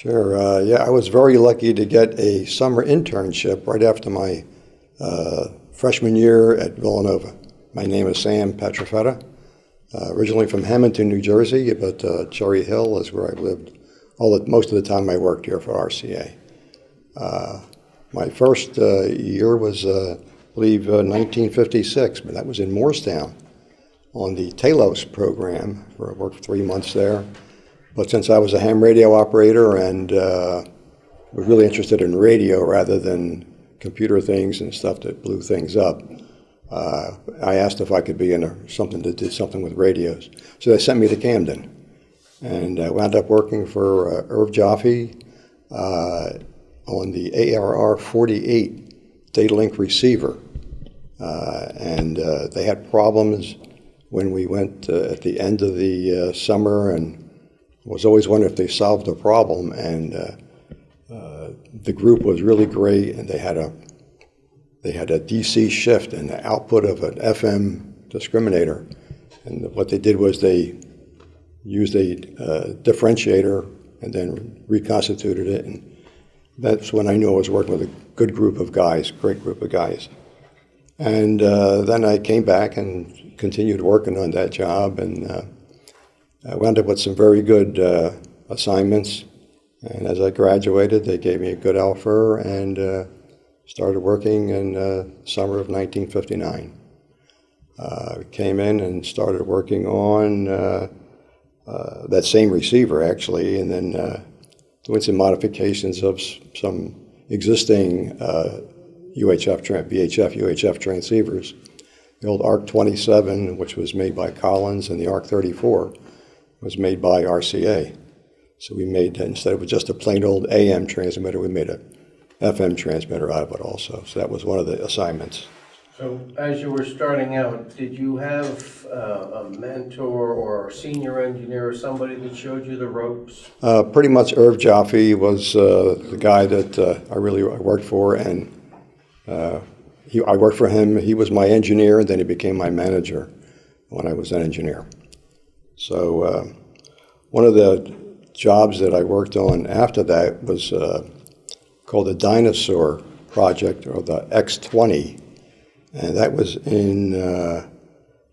Sure. Uh, yeah, I was very lucky to get a summer internship right after my uh, freshman year at Villanova. My name is Sam Petrofetta. Uh, originally from Hamilton, New Jersey, but uh, Cherry Hill is where I lived. All the, most of the time I worked here for RCA. Uh, my first uh, year was, I believe, 1956, but that was in Moorestown on the Talos program. Where I worked three months there. But since I was a ham radio operator and was really interested in radio rather than computer things and stuff that blew things up, uh, I asked if I could be in a, something that did something with radios. So they sent me to Camden. And I wound up working for uh, Irv Jaffe uh, on the ARR 48 data link receiver. Uh, and uh, they had problems when we went uh, at the end of the summer and was always wondering if they solved the problem. And the group was really great and they had a they had a DC shift and the output of an FM discriminator. And what they did was they used a uh, differentiator and then reconstituted it. And that's when I knew I was working with a good group of guys, great group of guys. And uh, then I came back and continued working on that job and uh, I wound up with some very good uh, assignments. And as I graduated, they gave me a good offer and uh, Started working in uh, summer of 1959. Uh, came in and started working on uh, that same receiver actually, and then doing some modifications of some existing UHF, uh, VHF, UHF transceivers. The old ARC 27, which was made by Collins, and the ARC 34 was made by RCA. So we made, instead of just a plain old AM transmitter, we made a FM transmitter out of it also. So that was one of the assignments. So as you were starting out, did you have uh, a mentor or a senior engineer or somebody that showed you the ropes? Uh, pretty much Irv Jaffe was uh, the guy that uh, I really worked for, and uh, he, I worked for him. He was my engineer, and then he became my manager when I was an engineer. So uh, one of the jobs that I worked on after that was called the Dyna-Soar Project, or the X-20. And that was in, uh,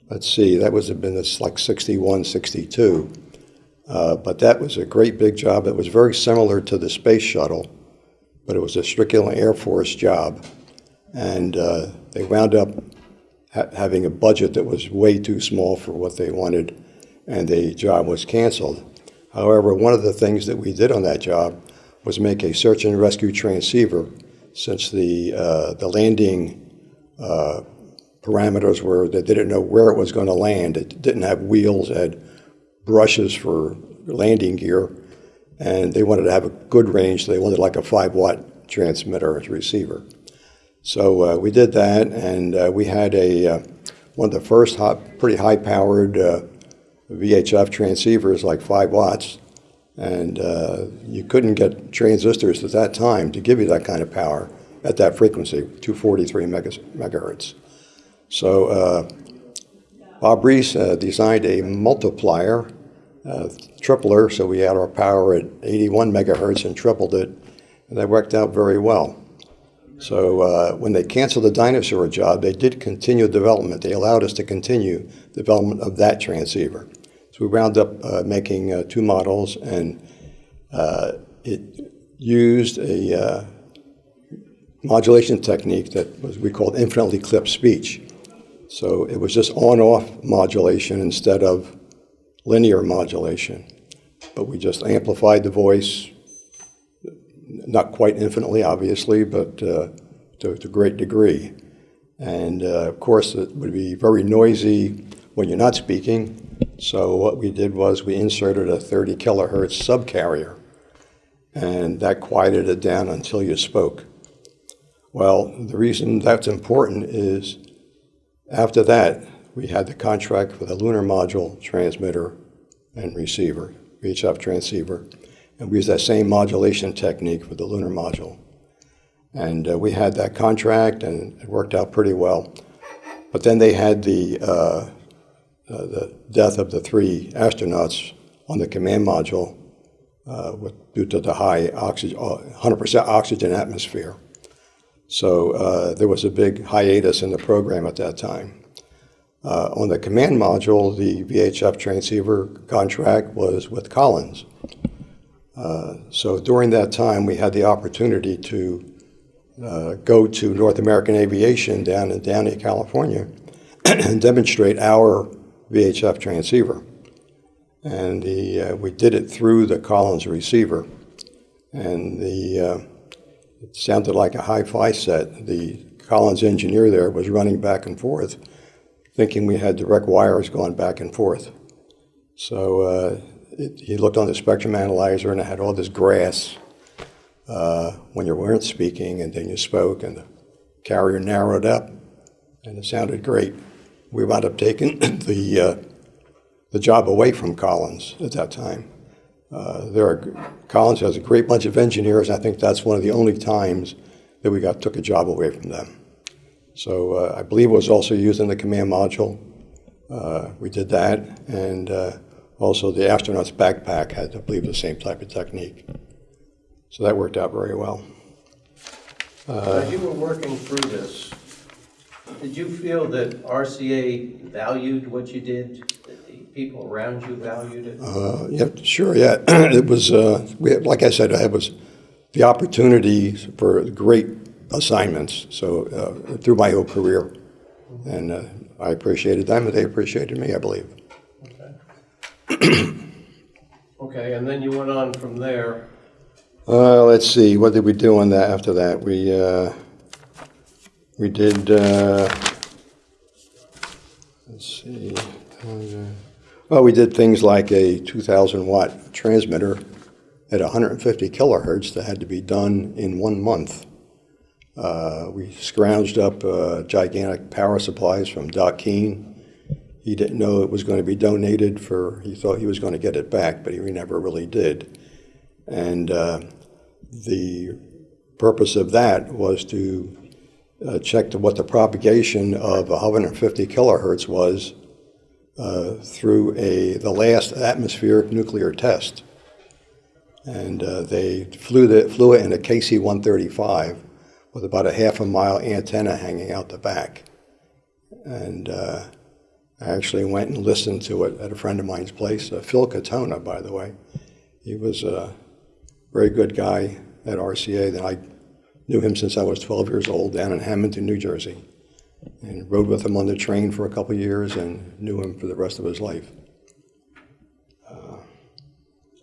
let's see, that was been this like 61, 62. Uh, but that was a great big job. It was very similar to the space shuttle, but it was a Strickland Air Force job. And uh, they wound up ha having a budget that was way too small for what they wanted, and the job was canceled. However, one of the things that we did on that job was make a search and rescue transceiver since the, uh, the landing uh, parameters were that they didn't know where it was going to land. It didn't have wheels, it had brushes for landing gear, and they wanted to have a good range, so they wanted like a 5 watt transmitter as receiver. So uh, we did that, and uh, we had a uh, one of the first hot, pretty high powered VHF transceivers, like 5 watts, and uh, you couldn't get transistors at that time to give you that kind of power at that frequency, 243 megahertz. So uh, Bob Reese uh, designed a multiplier, uh, tripler, so we had our power at 81 megahertz and tripled it, and that worked out very well. So uh, when they canceled the Dyna-Soar job, they did continue development. They allowed us to continue development of that transceiver. So we wound up uh, making uh, two models, and uh, it used a uh, modulation technique that was we called infinitely clipped speech. So it was just on-off modulation instead of linear modulation. But we just amplified the voice, not quite infinitely, obviously, but uh, to, to a great degree. And uh, of course, it would be very noisy when you're not speaking, so what we did was we inserted a 30 kilohertz subcarrier, and that quieted it down until you spoke. Well, the reason that's important is after that, we had the contract for the lunar module transmitter and receiver, VHF transceiver, and we used that same modulation technique for the lunar module. And uh, we had that contract, and it worked out pretty well. But then they had the uh, uh, the death of the three astronauts on the command module uh, with, due to the high oxygen, uh, 100% oxygen atmosphere. So uh, there was a big hiatus in the program at that time. Uh, on the command module, the VHF transceiver contract was with Collins. Uh, so during that time, we had the opportunity to uh, go to North American Aviation down in Downey, California, and demonstrate our VHF transceiver. And the, uh, we did it through the Collins receiver. And the, uh, it sounded like a hi-fi set. The Collins engineer there was running back and forth, thinking we had direct wires going back and forth. So uh, it, he looked on the spectrum analyzer and it had all this grass uh, when you weren't speaking and then you spoke and the carrier narrowed up and it sounded great. We wound up taking the, uh, the job away from Collins at that time. Uh, there are, Collins has a great bunch of engineers. I think that's one of the only times that we got took a job away from them. So uh, I believe it was also used in the command module. Uh, we did that, and uh, also the astronaut's backpack had, I believe, the same type of technique. So that worked out very well. As you were working through this, did you feel that RCA valued what you did? That the people around you valued it? Uh, yeah, sure, yeah. it was, uh, we, like I said, it was the opportunity for great assignments. So uh, through my whole career, and uh, I appreciated them, and they appreciated me, I believe. Okay, and then you went on from there. Uh, let's see, what did we do on that after that? We, uh, we did, uh, let's see, well, we did things like a 2,000 watt transmitter at 150 kilohertz that had to be done in one month. Uh, we scrounged up uh, gigantic power supplies from Doc Keene. He didn't know it was going to be donated for, he thought he was going to get it back, but he never really did. And uh, the purpose of that was to uh, check to what the propagation of 150 kilohertz was uh, through a the last atmospheric nuclear test. And uh, they flew, the, flew it in a KC-135 with about a half a mile antenna hanging out the back. And uh, I actually went and listened to it at a friend of mine's place, uh, Phil Katona, by the way. He was a very good guy at RCA. That I knew him since I was 12 years old down in Hamilton, New Jersey, and rode with him on the train for a couple years and knew him for the rest of his life.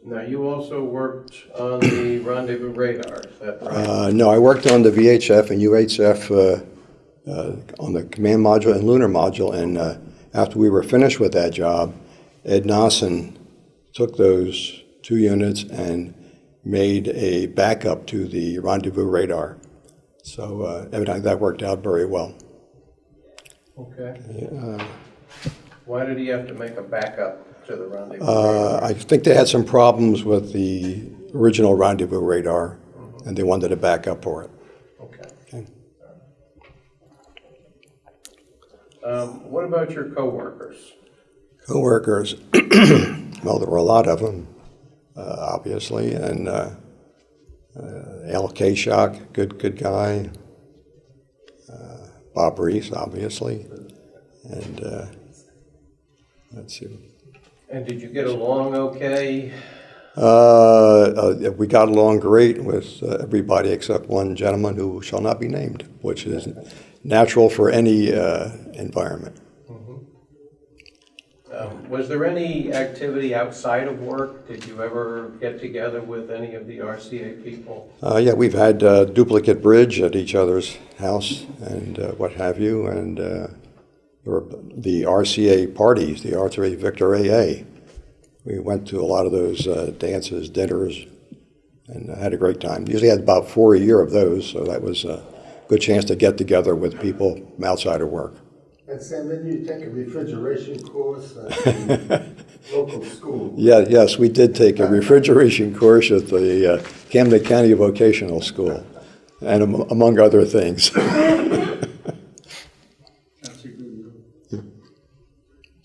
Now, you also worked on the rendezvous radar, is that right? Uh, no, I worked on the VHF and UHF uh, uh, on the command module and lunar module, and uh, after we were finished with that job, Ed Nosson took those two units and made a backup to the rendezvous radar. So uh, evidently that worked out very well. Okay. Why did he have to make a backup to the rendezvous Uh? I think they had some problems with the original rendezvous radar, and they wanted a backup for it. Okay. Okay. Um, What about your coworkers? Coworkers, well, there were a lot of them, uh, obviously, and uh, uh, Al Shock, good good guy. Uh, Bob Reese, obviously, and uh, let's see. And did you get along okay? Uh, uh, we got along great with uh, everybody except one gentleman who shall not be named, which is natural for any uh, environment. Um, Was there any activity outside of work? Did you ever get together with any of the RCA people? Uh, yeah, we've had uh, duplicate bridge at each other's house and uh, what have you, and uh, the RCA parties, the RCA Victor AA. We went to a lot of those uh, dances, dinners, and had a great time. Usually had about four a year of those, so that was a good chance to get together with people outside of work. And Sam, then you take a refrigeration course at the local school. Yeah, yes, we did take a refrigeration course at the uh, Camden County Vocational School, and am- among other things.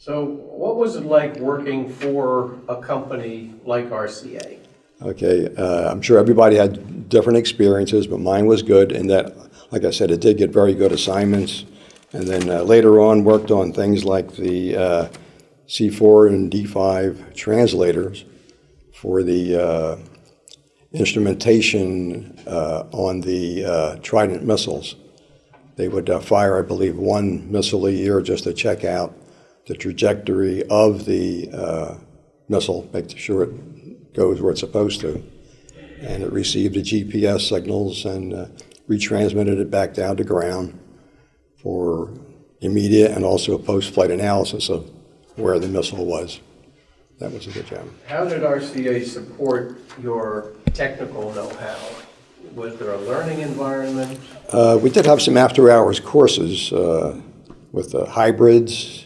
So what was it like working for a company like RCA? Okay, uh, I'm sure everybody had different experiences, but mine was good in that, like I said, it did get very good assignments. And then uh, later on, worked on things like the uh, C4 and D5 translators for the uh, instrumentation uh, on the uh, Trident missiles. They would fire, I believe, one missile a year just to check out the trajectory of the missile, make sure it goes where it's supposed to. And it received the GPS signals and retransmitted it back down to ground for immediate and also a post-flight analysis of where the missile was. That was a good job. How did RCA support your technical know-how? Was there a learning environment? Uh, we did have some after-hours courses uh, with the hybrids,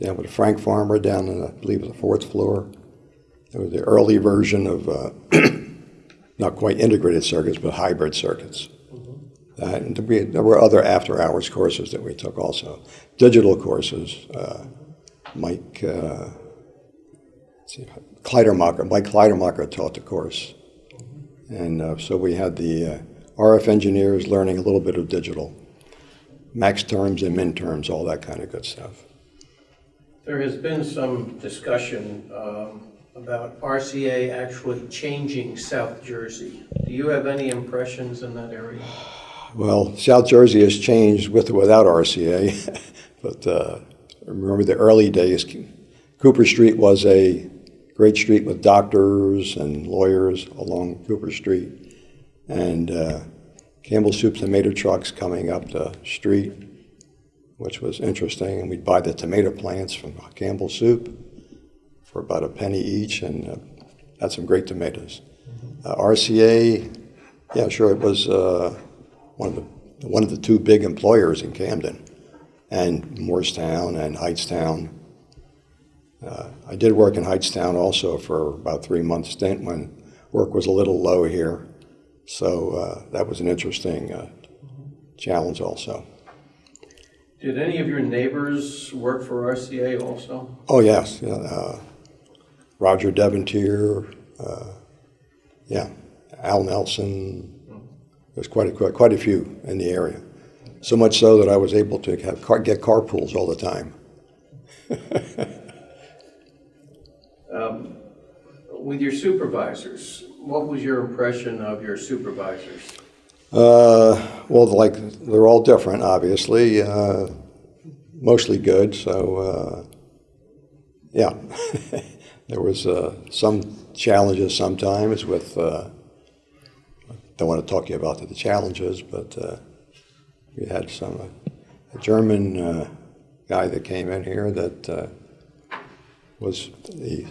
down with Frank Farmer down in, I believe, the fourth floor. It was the early version of, uh, not quite integrated circuits, but hybrid circuits. We, there were other after-hours courses that we took also. Digital courses. Uh, Mike uh, see, Kleidermacher, Mike Kleidermacher taught the course. And uh, so we had the uh, RF engineers learning a little bit of digital, max terms and min terms, all that kind of good stuff. There has been some discussion um, about RCA actually changing South Jersey. Do you have any impressions in that area? Well, South Jersey has changed with or without RCA, but uh, remember the early days, Cooper Street was a great street with doctors and lawyers along Cooper Street. And uh, Campbell Soup tomato trucks coming up the street, which was interesting. And we'd buy the tomato plants from Campbell Soup for about a penny each and uh, had some great tomatoes. Uh, RCA, yeah, sure, it was uh, one of the one of the two big employers in Camden, and Moorestown and Hightstown. Uh, I did work in Hightstown also for about three months stint when work was a little low here, so uh, that was an interesting uh, challenge also. Did any of your neighbors work for RCA also? Oh yes, uh, Roger Devontier, uh, yeah, Al Nelson. There's quite a quite, quite a few in the area. So much so that I was able to have car, get carpools all the time. Um, With your supervisors, what was your impression of your supervisors? Uh, well, like they're all different, obviously. Uh, mostly good. So, uh, yeah, there was uh, some challenges sometimes with. Uh, don't want to talk to you about the challenges, but uh, we had some a German uh, guy that came in here that uh, was the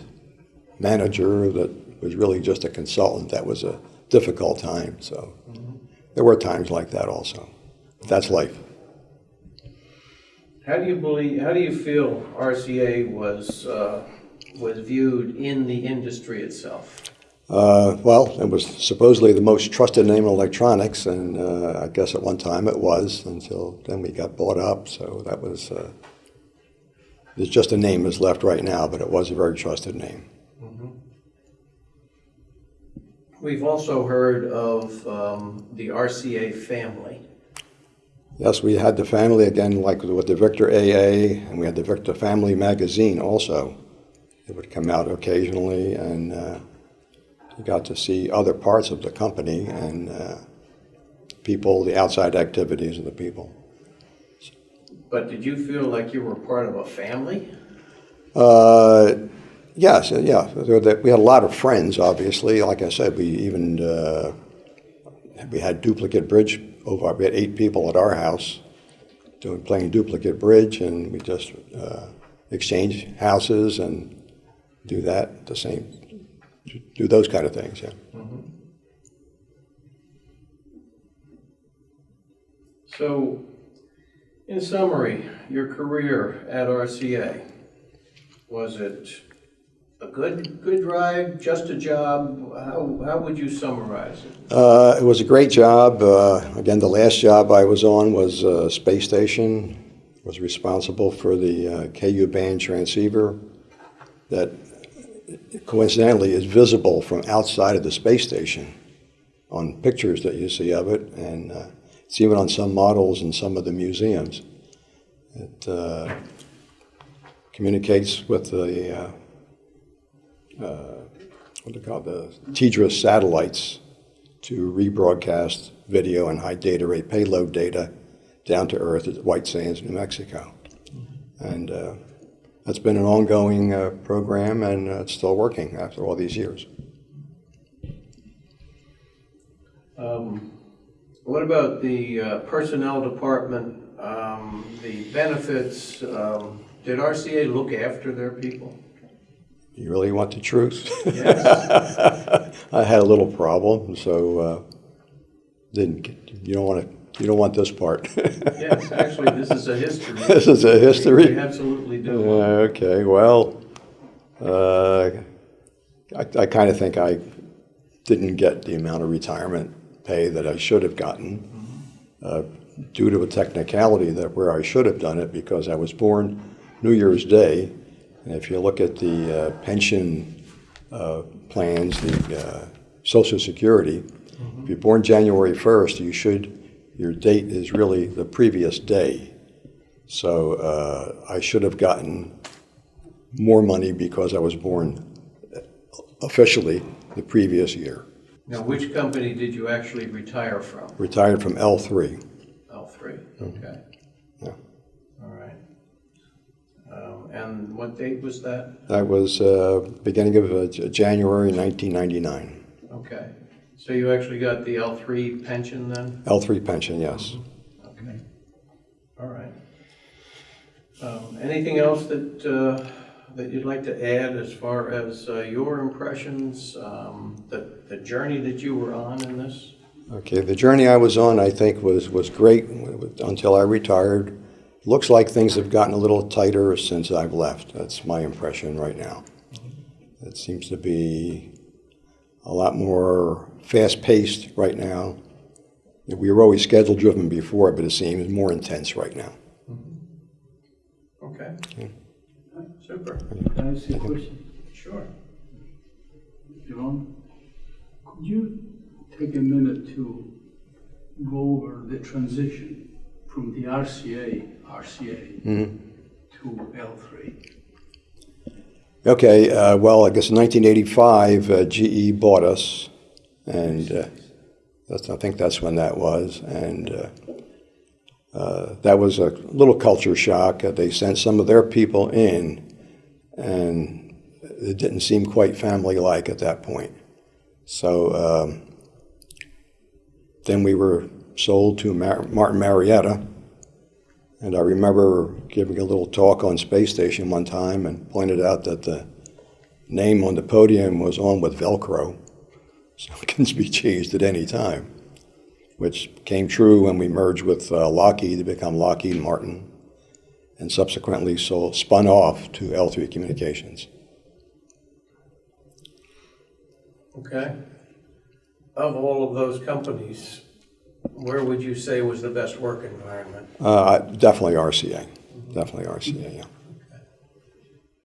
manager that was really just a consultant. That was a difficult time. So there were times like that also. That's life. How do you believe, how do you feel RCA was, uh, was viewed in the industry itself? Uh, well, it was supposedly the most trusted name in electronics, and uh, I guess at one time it was until then we got bought up. So that was, uh, there's just a name that's left right now, but it was a very trusted name. We've also heard of um, the RCA family. Yes, we had the family again, like with the Victor AA, and we had the Victor Family magazine also. It would come out occasionally, and uh, got to see other parts of the company and uh, people, the outside activities of the people. But did you feel like you were part of a family? Uh, yes, yeah. There- there- We had a lot of friends, obviously. Like I said, we even uh, we had duplicate bridge over. We had eight people at our house doing playing duplicate bridge, and we just uh, exchange houses and do that the same, do those kind of things. Yeah. So, in summary, your career at RCA, was it a good, good ride, just a job? How, how would you summarize it? Uh, it was a great job. Uh, again, the last job I was on was uh, space station. Was responsible for the uh, KU band transceiver that coincidentally is visible from outside of the space station on pictures that you see of it, and uh, it's even on some models in some of the museums. It uh, communicates with the, uh, uh, what do they call the TDRS satellites to rebroadcast video and high data rate payload data down to Earth at White Sands, New Mexico. And uh, that's been an ongoing uh, program, and uh, it's still working after all these years. Um, What about the uh, personnel department, um, the benefits? um, Did RCA look after their people? You really want the truth? Yes. I had a little problem, so uh, didn't. Get, you don't want to. You don't want this part. Yes, actually, this is a history. this is a We history. absolutely do. Uh, okay. Well, uh, I, I kind of think I didn't get the amount of retirement pay that I should have gotten uh, due to a technicality that where I should have done it because I was born New Year's Day. And if you look at the uh, pension uh, plans, the uh, Social Security, if you're born January 1st, you should, your date is really the previous day. So uh, I should have gotten more money because I was born officially the previous year. Now, which company did you actually retire from? Retired from L3. L3, okay. Yeah. All right. Um, And what date was that? That was uh, beginning of uh, January 1999. Okay. So you actually got the L3 pension then? L3 pension, yes. Okay. All right. Um, Anything else that, uh, that you'd like to add as far as uh, your impressions, um, the, the journey that you were on in this? Okay, the journey I was on, I think, was, was great until I retired. Looks like things have gotten a little tighter since I've left. That's my impression right now. It seems to be a lot more fast-paced right now. We were always schedule-driven before, but it seems more intense right now. Mm-hmm. Okay. Super. Can I ask you a question? Sure. John, could you take a minute to go over the transition from the RCA, RCA mm-hmm. to L3? Okay, uh, well, I guess in 1985, uh, GE bought us, and uh, that's, I think that's when that was. And uh, uh, that was a little culture shock. They sent some of their people in, and it didn't seem quite family-like at that point. So um, then we were sold to Mar- Martin Marietta, and I remember giving a little talk on Space Station one time and pointed out that the name on the podium was on with Velcro, so it can be changed at any time, which came true when we merged with uh, Lockheed to become Lockheed Martin, and subsequently sold, spun off to L3 Communications. Okay. Of all of those companies, where would you say was the best work environment? Uh, definitely RCA, definitely RCA, yeah.